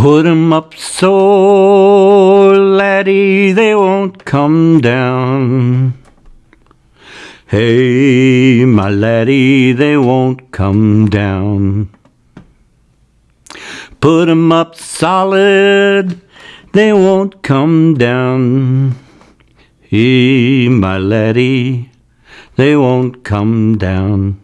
Put 'em up so, laddie, they won't come down. Hey, my laddie, they won't come down. Put 'em up solid, they won't come down. Hey, my laddie, they won't come down.